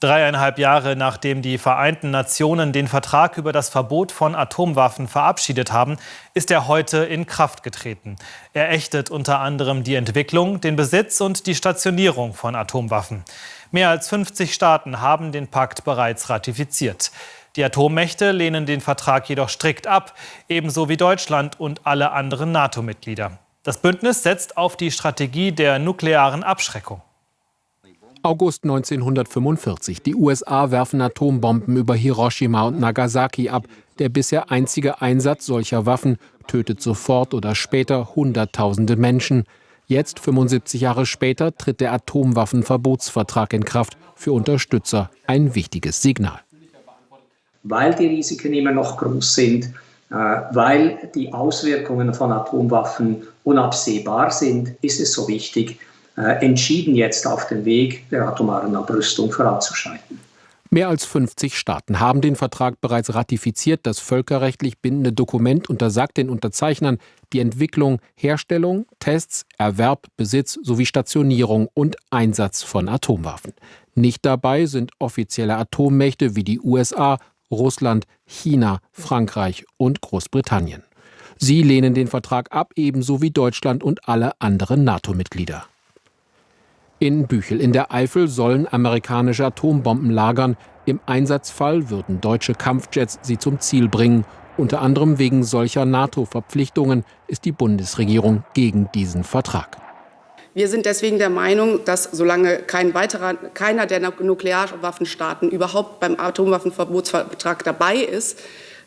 Dreieinhalb Jahre nachdem die Vereinten Nationen den Vertrag über das Verbot von Atomwaffen verabschiedet haben, ist er heute in Kraft getreten. Er ächtet unter anderem die Entwicklung, den Besitz und die Stationierung von Atomwaffen. Mehr als 50 Staaten haben den Pakt bereits ratifiziert. Die Atommächte lehnen den Vertrag jedoch strikt ab, ebenso wie Deutschland und alle anderen NATO-Mitglieder. Das Bündnis setzt auf die Strategie der nuklearen Abschreckung. August 1945. Die USA werfen Atombomben über Hiroshima und Nagasaki ab. Der bisher einzige Einsatz solcher Waffen tötet sofort oder später Hunderttausende Menschen. Jetzt, 75 Jahre später, tritt der Atomwaffenverbotsvertrag in Kraft. Für Unterstützer ein wichtiges Signal. Weil die Risiken immer noch groß sind, äh, weil die Auswirkungen von Atomwaffen unabsehbar sind, ist es so wichtig, entschieden jetzt auf den Weg der atomaren Abrüstung voranzuschreiten. Mehr als 50 Staaten haben den Vertrag bereits ratifiziert. Das völkerrechtlich bindende Dokument untersagt den Unterzeichnern die Entwicklung, Herstellung, Tests, Erwerb, Besitz sowie Stationierung und Einsatz von Atomwaffen. Nicht dabei sind offizielle Atommächte wie die USA, Russland, China, Frankreich und Großbritannien. Sie lehnen den Vertrag ab, ebenso wie Deutschland und alle anderen NATO-Mitglieder. In Büchel in der Eifel sollen amerikanische Atombomben lagern. Im Einsatzfall würden deutsche Kampfjets sie zum Ziel bringen. Unter anderem wegen solcher NATO-Verpflichtungen ist die Bundesregierung gegen diesen Vertrag. Wir sind deswegen der Meinung, dass solange kein weiterer, keiner der Nuklearwaffenstaaten überhaupt beim Atomwaffenverbotsvertrag dabei ist,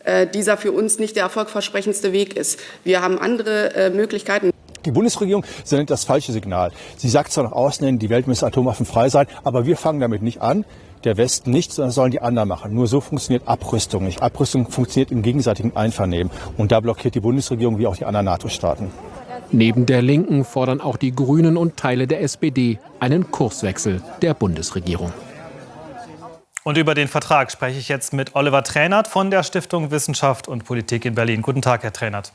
äh, dieser für uns nicht der erfolgversprechendste Weg ist. Wir haben andere äh, Möglichkeiten. Die Bundesregierung sendet das falsche Signal. Sie sagt zwar nach außen hin, die Welt müsse atomwaffenfrei sein, aber wir fangen damit nicht an. Der Westen nicht, sondern sollen die anderen machen. Nur so funktioniert Abrüstung nicht. Abrüstung funktioniert im gegenseitigen Einvernehmen. Und da blockiert die Bundesregierung wie auch die anderen NATO-Staaten. Neben der Linken fordern auch die Grünen und Teile der SPD einen Kurswechsel der Bundesregierung. Und über den Vertrag spreche ich jetzt mit Oliver Trainert von der Stiftung Wissenschaft und Politik in Berlin. Guten Tag, Herr Trainert.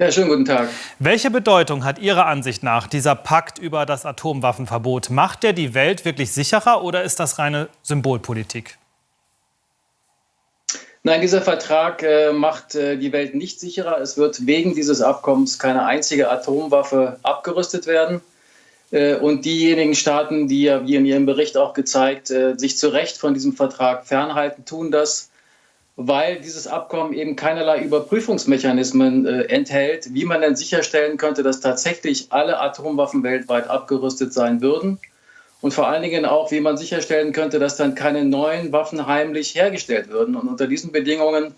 Ja, schönen guten Tag. Welche Bedeutung hat Ihrer Ansicht nach dieser Pakt über das Atomwaffenverbot? Macht der die Welt wirklich sicherer oder ist das reine Symbolpolitik? Nein, dieser Vertrag äh, macht äh, die Welt nicht sicherer. Es wird wegen dieses Abkommens keine einzige Atomwaffe abgerüstet werden. Äh, und diejenigen Staaten, die ja, wie in Ihrem Bericht auch gezeigt, äh, sich zu Recht von diesem Vertrag fernhalten, tun das weil dieses Abkommen eben keinerlei Überprüfungsmechanismen äh, enthält, wie man denn sicherstellen könnte, dass tatsächlich alle Atomwaffen weltweit abgerüstet sein würden. Und vor allen Dingen auch, wie man sicherstellen könnte, dass dann keine neuen Waffen heimlich hergestellt würden. Und unter diesen Bedingungen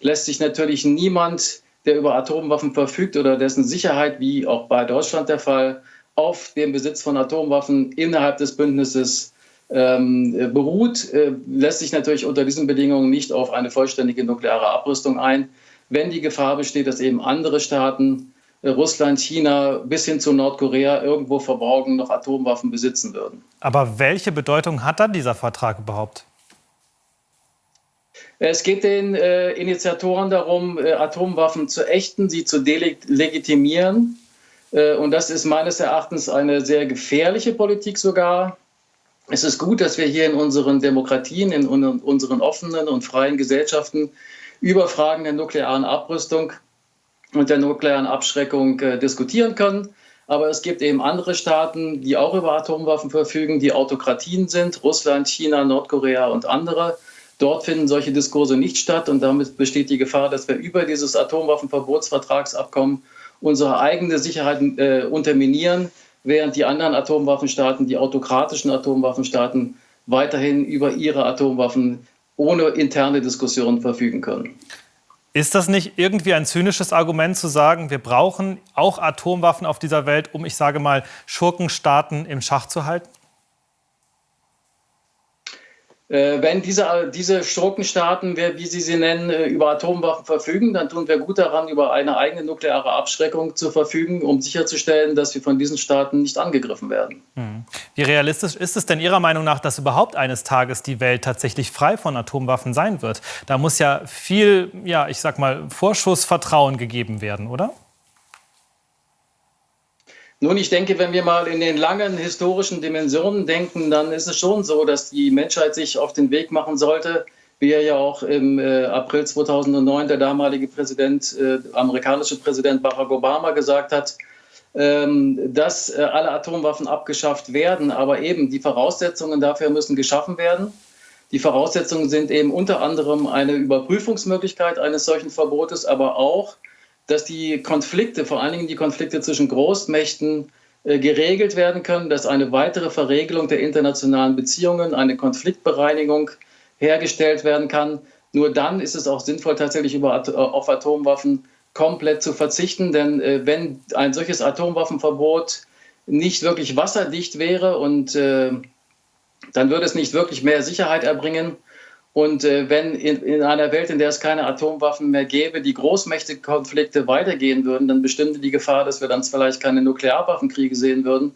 lässt sich natürlich niemand, der über Atomwaffen verfügt oder dessen Sicherheit, wie auch bei Deutschland der Fall, auf den Besitz von Atomwaffen innerhalb des Bündnisses beruht, äh, lässt sich natürlich unter diesen Bedingungen nicht auf eine vollständige nukleare Abrüstung ein. Wenn die Gefahr besteht, dass eben andere Staaten, äh, Russland, China bis hin zu Nordkorea irgendwo verborgen noch Atomwaffen besitzen würden. Aber welche Bedeutung hat dann dieser Vertrag überhaupt? Es geht den äh, Initiatoren darum, äh, Atomwaffen zu ächten, sie zu delegitimieren. Äh, und das ist meines Erachtens eine sehr gefährliche Politik sogar, es ist gut, dass wir hier in unseren Demokratien, in unseren offenen und freien Gesellschaften über Fragen der nuklearen Abrüstung und der nuklearen Abschreckung äh, diskutieren können. Aber es gibt eben andere Staaten, die auch über Atomwaffen verfügen, die Autokratien sind, Russland, China, Nordkorea und andere. Dort finden solche Diskurse nicht statt und damit besteht die Gefahr, dass wir über dieses Atomwaffenverbotsvertragsabkommen unsere eigene Sicherheit äh, unterminieren, während die anderen Atomwaffenstaaten, die autokratischen Atomwaffenstaaten, weiterhin über ihre Atomwaffen ohne interne Diskussion verfügen können. Ist das nicht irgendwie ein zynisches Argument zu sagen, wir brauchen auch Atomwaffen auf dieser Welt, um, ich sage mal, Schurkenstaaten im Schach zu halten? Äh, wenn diese, diese Schurkenstaaten, wie Sie sie nennen, äh, über Atomwaffen verfügen, dann tun wir gut daran, über eine eigene nukleare Abschreckung zu verfügen, um sicherzustellen, dass wir von diesen Staaten nicht angegriffen werden. Hm. Wie realistisch ist es denn Ihrer Meinung nach, dass überhaupt eines Tages die Welt tatsächlich frei von Atomwaffen sein wird? Da muss ja viel, ja, ich sag mal, Vorschussvertrauen gegeben werden, oder? Nun, ich denke, wenn wir mal in den langen historischen Dimensionen denken, dann ist es schon so, dass die Menschheit sich auf den Weg machen sollte, wie ja auch im äh, April 2009 der damalige Präsident, äh, amerikanische Präsident Barack Obama gesagt hat, ähm, dass äh, alle Atomwaffen abgeschafft werden. Aber eben die Voraussetzungen dafür müssen geschaffen werden. Die Voraussetzungen sind eben unter anderem eine Überprüfungsmöglichkeit eines solchen Verbotes, aber auch, dass die Konflikte, vor allen Dingen die Konflikte zwischen Großmächten, äh, geregelt werden können, dass eine weitere Verregelung der internationalen Beziehungen, eine Konfliktbereinigung hergestellt werden kann. Nur dann ist es auch sinnvoll, tatsächlich über, auf Atomwaffen komplett zu verzichten. Denn äh, wenn ein solches Atomwaffenverbot nicht wirklich wasserdicht wäre und äh, dann würde es nicht wirklich mehr Sicherheit erbringen. Und äh, wenn in, in, einer Welt, in der es keine Atomwaffen mehr gäbe, die Großmächtekonflikte weitergehen würden, dann bestimmte die Gefahr, dass wir dann vielleicht keine Nuklearwaffenkriege sehen würden,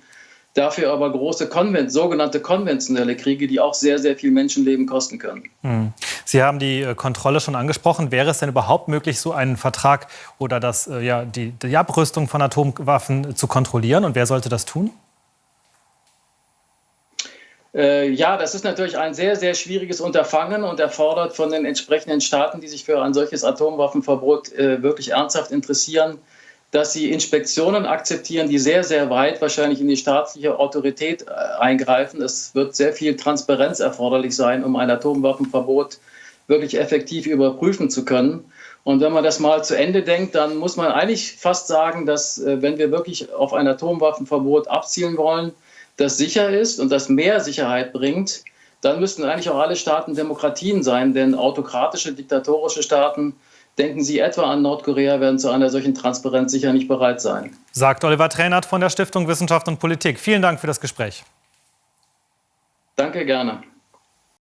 dafür aber große Konvent, sogenannte konventionelle Kriege, die auch sehr, sehr viel Menschenleben kosten können. Hm. Sie haben die äh, Kontrolle schon angesprochen. Wäre es denn überhaupt möglich, so einen Vertrag oder das, äh, ja, die, die Abrüstung von Atomwaffen zu kontrollieren? Und wer sollte das tun? Äh, ja, das ist natürlich ein sehr, sehr schwieriges Unterfangen und erfordert von den entsprechenden Staaten, die sich für ein solches Atomwaffenverbot äh, wirklich ernsthaft interessieren, dass sie Inspektionen akzeptieren, die sehr, sehr weit wahrscheinlich in die staatliche Autorität äh, eingreifen. Es wird sehr viel Transparenz erforderlich sein, um ein Atomwaffenverbot wirklich effektiv überprüfen zu können. Und wenn man das mal zu Ende denkt, dann muss man eigentlich fast sagen, dass wenn wir wirklich auf ein Atomwaffenverbot abzielen wollen, das sicher ist und das mehr Sicherheit bringt, dann müssten eigentlich auch alle Staaten Demokratien sein, denn autokratische, diktatorische Staaten Denken Sie etwa an Nordkorea, werden zu einer solchen Transparenz sicher nicht bereit sein. Sagt Oliver Trainert von der Stiftung Wissenschaft und Politik. Vielen Dank für das Gespräch. Danke gerne.